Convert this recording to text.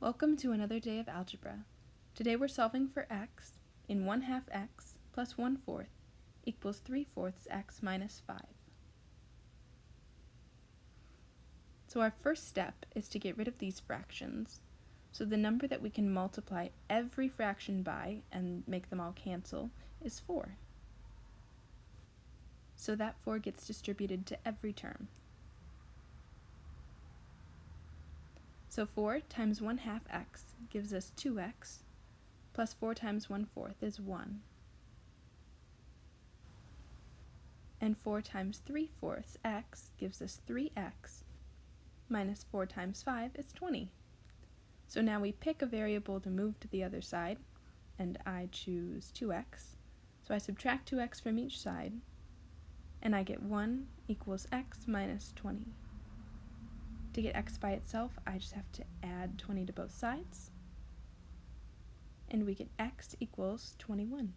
Welcome to another day of algebra. Today we're solving for x in 1 half x plus 1 fourth equals 3 fourths x minus 5. So our first step is to get rid of these fractions. So the number that we can multiply every fraction by and make them all cancel is 4. So that 4 gets distributed to every term. So 4 times 1 half x gives us 2x, plus 4 times 1 fourth is 1. And 4 times 3 fourths x gives us 3x, minus 4 times 5 is 20. So now we pick a variable to move to the other side, and I choose 2x. So I subtract 2x from each side, and I get 1 equals x minus 20. To get x by itself, I just have to add 20 to both sides. And we get x equals 21.